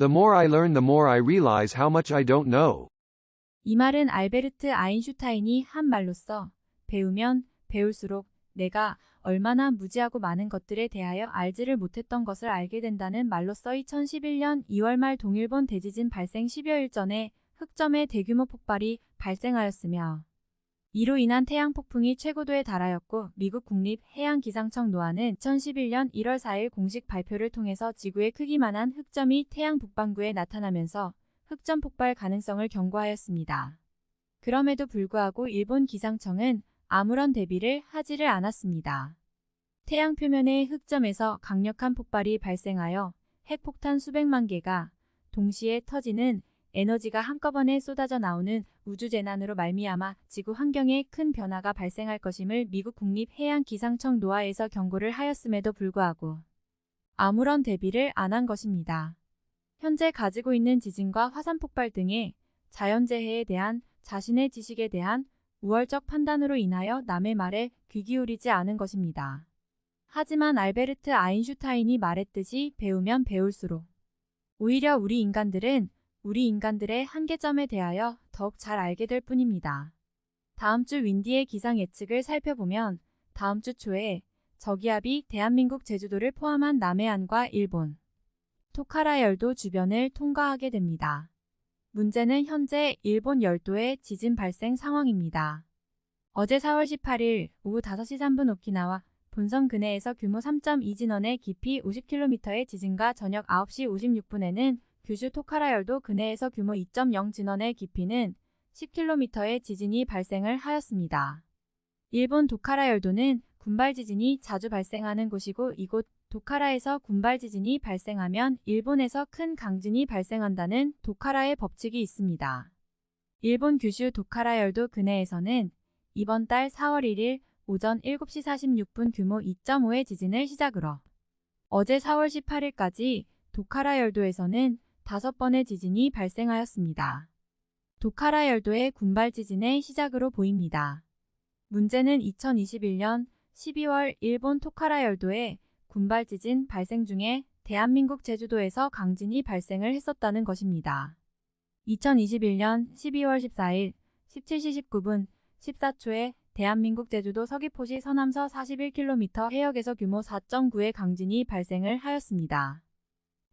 The more I learn, the more I realize how much I don't know. 이 말은 알베르트 아인슈타인이 한 말로써 배우면 배울수록 내가 얼마나 무지하고 많은 것들에 대하여 알지를 못했던 것을 알게 된다는 말로써 2011년 2월 말 동일본 대지진 발생 10여일 전에 흑점의 대규모 폭발이 발생하였으며 이로 인한 태양 폭풍이 최고도에 달하였고 미국 국립해양기상청 노아는 2011년 1월 4일 공식 발표를 통해서 지구의 크기만한 흑점이 태양 북반구에 나타나면서 흑점 폭발 가능성을 경고하였습니다. 그럼에도 불구하고 일본 기상청은 아무런 대비를 하지를 않았습니다. 태양 표면의 흑점에서 강력한 폭발이 발생하여 핵폭탄 수백만 개가 동시에 터지는 에너지가 한꺼번에 쏟아져 나오는 우주재난으로 말미암아 지구 환경에 큰 변화가 발생할 것임을 미국 국립해양기상청 노아에서 경고를 하였음에도 불구하고 아무런 대비를 안 한 것입니다. 현재 가지고 있는 지진과 화산 폭발 등의 자연재해에 대한 자신의 지식에 대한 우월적 판단으로 인하여 남의 말에 귀 기울이지 않은 것입니다. 하지만 알베르트 아인슈타인이 말했듯이 배우면 배울수록 오히려 우리 인간들은 우리 인간들의 한계점에 대하여 더욱 잘 알게 될 뿐입니다. 다음 주 윈디의 기상 예측을 살펴보면 다음 주 초에 저기압이 대한민국 제주도를 포함한 남해안과 일본, 토카라 열도 주변을 통과하게 됩니다. 문제는 현재 일본 열도의 지진 발생 상황입니다. 어제 4월 18일 오후 5시 3분 오키나와 본섬 근해에서 규모 3.2 진원의 깊이 50km의 지진과 저녁 9시 56분에는 규슈 토카라 열도 근해에서 규모 2.0 진원의 깊이는 10km의 지진이 발생을 하였습니다. 일본 도카라 열도는 군발 지진이 자주 발생하는 곳이고 이곳 도카라에서 군발 지진이 발생하면 일본에서 큰 강진이 발생한다는 도카라의 법칙이 있습니다. 일본 규슈 도카라 열도 근해에서는 이번 달 4월 1일 오전 7시 46분 규모 2.5의 지진을 시작으로 어제 4월 18일까지 도카라 열도에서는 5번의 지진이 발생하였습니다. 도카라 열도의 군발 지진의 시작으로 보입니다. 문제는 2021년 12월 일본 토카라 열도에 군발 지진 발생 중에 대한민국 제주도에서 강진이 발생을 했었다는 것입니다. 2021년 12월 14일 17시 19분 14초에 대한민국 제주도 서귀포시 서남서 41km 해역에서 규모 4.9의 강진이 발생을 하였습니다.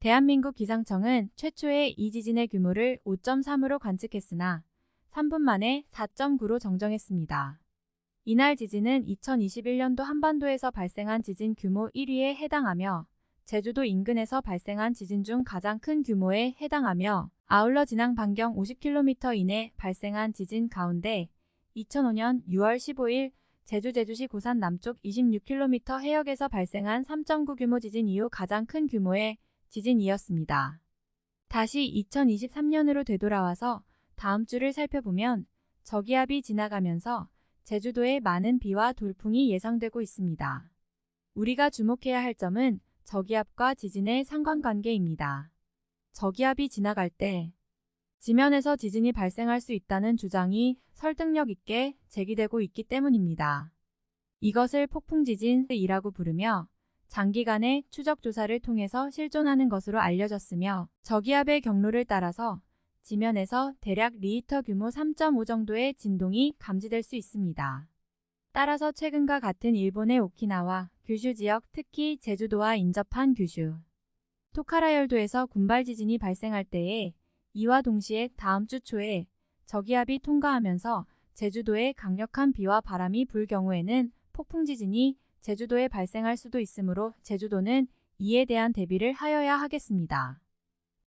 대한민국 기상청은 최초의 이 지진의 규모를 5.3으로 관측했으나 3분 만에 4.9로 정정했습니다. 이날 지진은 2021년도 한반도에서 발생한 지진 규모 1위에 해당하며 제주도 인근에서 발생한 지진 중 가장 큰 규모에 해당하며 아울러 진앙 반경 50km 이내 발생한 지진 가운데 2005년 6월 15일 제주 제주시 고산 남쪽 26km 해역에서 발생한 3.9 규모 지진 이후 가장 큰 규모의 지진이었습니다. 다시 2023년으로 되돌아와서 다음 주를 살펴보면 저기압이 지나가면서 제주도에 많은 비와 돌풍이 예상되고 있습니다. 우리가 주목해야 할 점은 저기압과 지진의 상관관계입니다. 저기압이 지나갈 때 지면에서 지진이 발생할 수 있다는 주장이 설득력 있게 제기되고 있기 때문입니다. 이것을 폭풍지진이라고 부르며 장기간의 추적 조사를 통해서 실존하는 것으로 알려졌으며 저기압의 경로를 따라서 지면에서 대략 리히터 규모 3.5 정도의 진동이 감지될 수 있습니다. 따라서 최근과 같은 일본의 오키나와 규슈 지역 특히 제주도와 인접한 규슈, 토카라 열도에서 군발 지진이 발생할 때에 이와 동시에 다음 주 초에 저기압이 통과하면서 제주도에 강력한 비와 바람이 불 경우에는 폭풍 지진이 제주도에 발생할 수도 있으므로 제주도는 이에 대한 대비를 하여야 하겠습니다.